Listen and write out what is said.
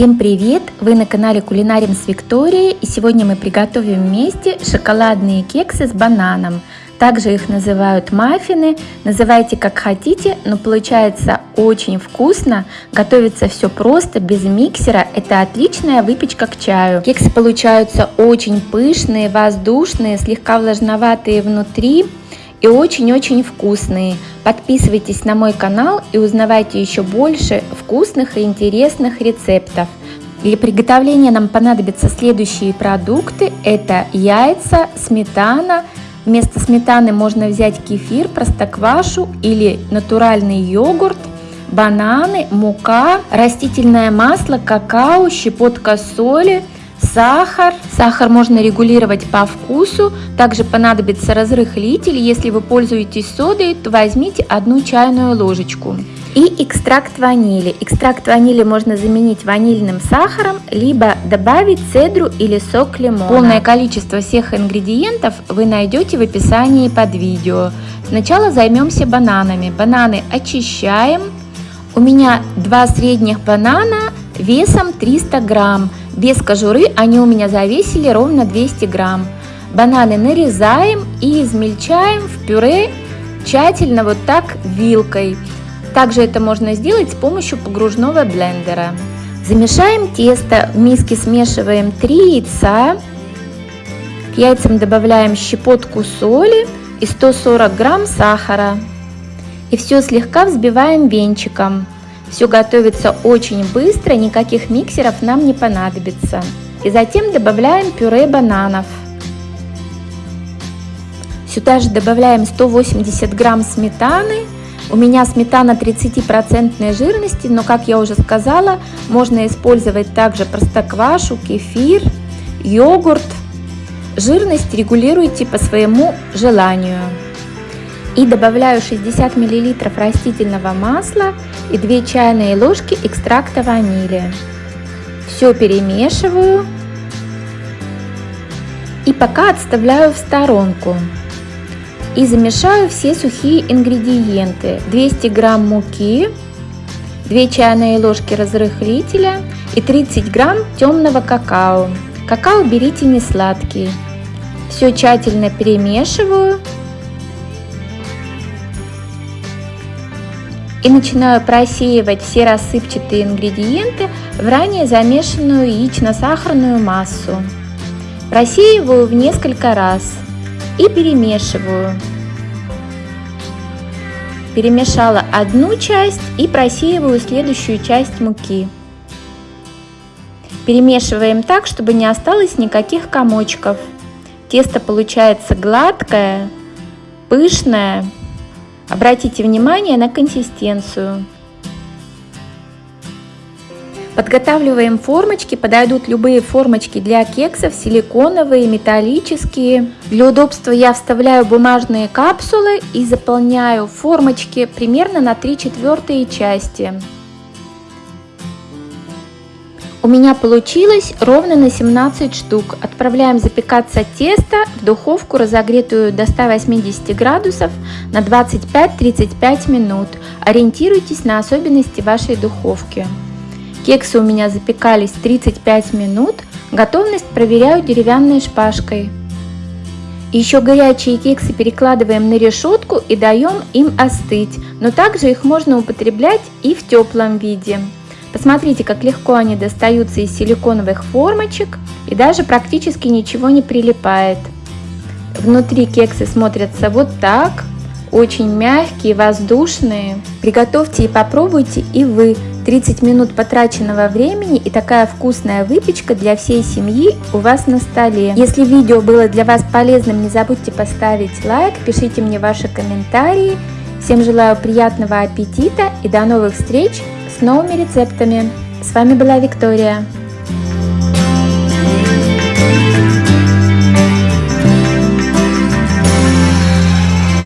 Всем привет! Вы на канале Кулинарим с Викторией и сегодня мы приготовим вместе шоколадные кексы с бананом. Также их называют маффины, называйте как хотите, но получается очень вкусно, готовится все просто, без миксера, это отличная выпечка к чаю. Кексы получаются очень пышные, воздушные, слегка влажноватые внутри, и очень-очень вкусные. Подписывайтесь на мой канал и узнавайте еще больше вкусных и интересных рецептов. Для приготовления нам понадобятся следующие продукты. Это яйца, сметана. Вместо сметаны можно взять кефир, простоквашу или натуральный йогурт, бананы, мука, растительное масло, какао, щепотка соли – сахар. Сахар можно регулировать по вкусу. Также понадобится разрыхлитель. Если вы пользуетесь содой, то возьмите одну чайную ложечку. И экстракт ванили. Экстракт ванили можно заменить ванильным сахаром, либо добавить цедру или сок лимона. Полное количество всех ингредиентов вы найдете в описании под видео. Сначала займемся бананами. Бананы очищаем. У меня два средних банана весом 300 грамм. Без кожуры они у меня завесили ровно 200 грамм. Бананы нарезаем и измельчаем в пюре тщательно вот так вилкой. Также это можно сделать с помощью погружного блендера. Замешаем тесто, в миске смешиваем 3 яйца. К яйцам добавляем щепотку соли и 140 грамм сахара. И все слегка взбиваем венчиком. Все готовится очень быстро, никаких миксеров нам не понадобится. И затем добавляем пюре бананов. Сюда же добавляем 180 грамм сметаны. У меня сметана 30% жирности, но, как я уже сказала, можно использовать также простоквашу, кефир, йогурт. Жирность регулируйте по своему желанию. И добавляю 60 мл растительного масла и 2 чайные ложки экстракта ванили. Все перемешиваю и пока отставляю в сторонку. И замешаю все сухие ингредиенты. 200 грамм муки, 2 чайные ложки разрыхлителя и 30 грамм темного какао. Какао берите не сладкий. Все тщательно перемешиваю и начинаю просеивать все рассыпчатые ингредиенты в ранее замешанную яично-сахарную массу. Просеиваю в несколько раз и перемешиваю. Перемешала одну часть и просеиваю следующую часть муки. Перемешиваем так, чтобы не осталось никаких комочков. Тесто получается гладкое, пышное Обратите внимание на консистенцию. Подготавливаем формочки, подойдут любые формочки для кексов, силиконовые, металлические. Для удобства я вставляю бумажные капсулы и заполняю формочки примерно на 3 четвертые части. У меня получилось ровно на 17 штук. Отправляем запекаться тесто в духовку, разогретую до 180 градусов на 25-35 минут. Ориентируйтесь на особенности вашей духовки. Кексы у меня запекались 35 минут. Готовность проверяю деревянной шпажкой. Еще горячие кексы перекладываем на решетку и даем им остыть, но также их можно употреблять и в теплом виде. Посмотрите, как легко они достаются из силиконовых формочек и даже практически ничего не прилипает. Внутри кексы смотрятся вот так, очень мягкие, воздушные. Приготовьте и попробуйте и вы. 30 минут потраченного времени и такая вкусная выпечка для всей семьи у вас на столе. Если видео было для вас полезным, не забудьте поставить лайк, пишите мне ваши комментарии. Всем желаю приятного аппетита и до новых встреч с новыми рецептами. С вами была Виктория.